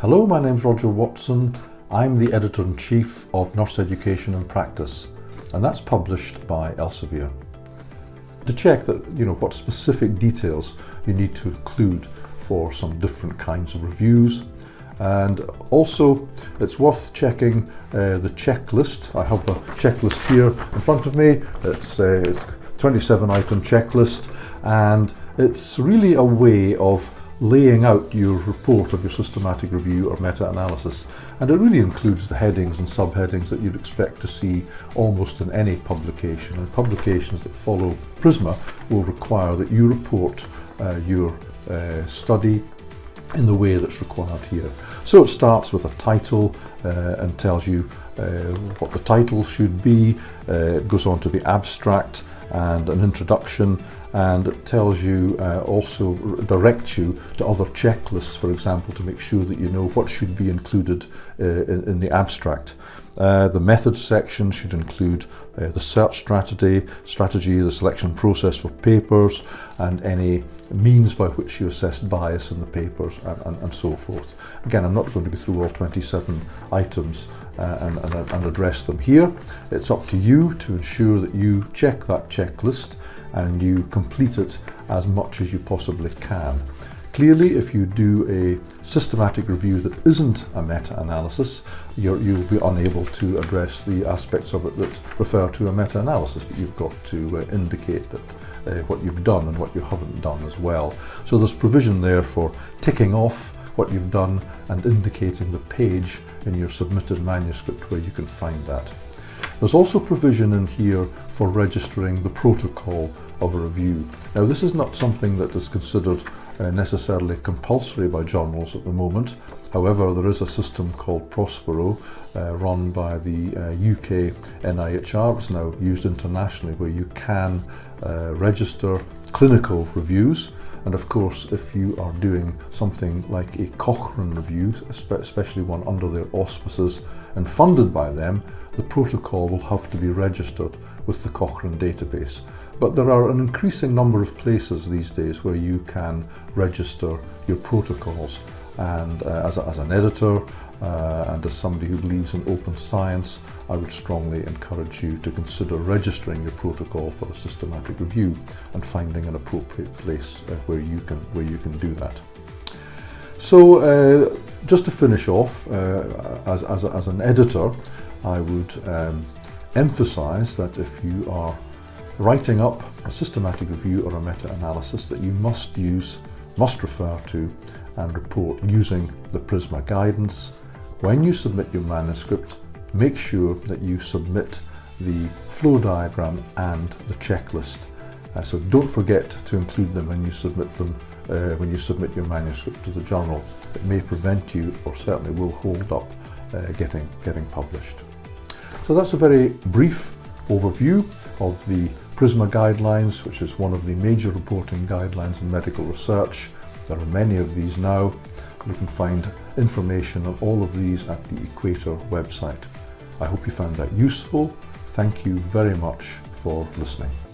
Hello, my name's Roger Watson. I'm the Editor-in-Chief of Nurse Education and Practice, and that's published by Elsevier. To check that, you know, what specific details you need to include for some different kinds of reviews, and also it's worth checking uh, the checklist. I have a checklist here in front of me. It's, uh, it's 27 item checklist and it's really a way of laying out your report of your systematic review or meta-analysis. And it really includes the headings and subheadings that you'd expect to see almost in any publication. And publications that follow Prisma will require that you report uh, your uh, study in the way that's required here. So it starts with a title uh, and tells you uh, what the title should be, uh, it goes on to the abstract and an introduction and it tells you uh, also directs you to other checklists for example to make sure that you know what should be included uh, in, in, the abstract. Uh, the methods section should include uh, the search strategy, strategy, the selection process for papers and any means by which you assess bias in the papers and, and, and so forth. Again, I'm not going to go through all 27 items uh, and, and, and address them here. It's up to you to ensure that you check that checklist and you complete it as much as you possibly can. Clearly, if you do a systematic review that isn't a meta-analysis, you'll be unable to address the aspects of it that refer to a meta-analysis, but you've got to uh, indicate that uh, what you've done and what you haven't done as well. So there's provision there for ticking off what you've done and indicating the page in your submitted manuscript where you can find that. There's also provision in here for registering the protocol of a review. Now this is not something that is considered uh, necessarily compulsory by journals at the moment. However, there is a system called Prospero uh, run by the uh, UK NIHR. It's now used internationally where you can uh, register clinical reviews and of course if you are doing something like a Cochrane review, especially one under their auspices and funded by them, the protocol will have to be registered with the Cochrane database. But there are an increasing number of places these days where you can register your protocols. And uh, as, a, as an editor uh, and as somebody who believes in open science, I would strongly encourage you to consider registering your protocol for a systematic review and finding an appropriate place uh, where, you can, where you can do that. So uh, just to finish off, uh, as, as, as an editor, I would um, emphasize that if you are writing up a systematic review or a meta-analysis that you must use, must refer to and report using the Prisma guidance. When you submit your manuscript, make sure that you submit the flow diagram and the checklist. Uh, so don't forget to include them when you submit them, uh, when you submit your manuscript to the journal. It may prevent you, or certainly will hold up, uh, getting, getting published. So that's a very brief overview of the PRISMA guidelines, which is one of the major reporting guidelines in medical research. There are many of these now. You can find information on all of these at the Equator website. I hope you found that useful. Thank you very much for listening.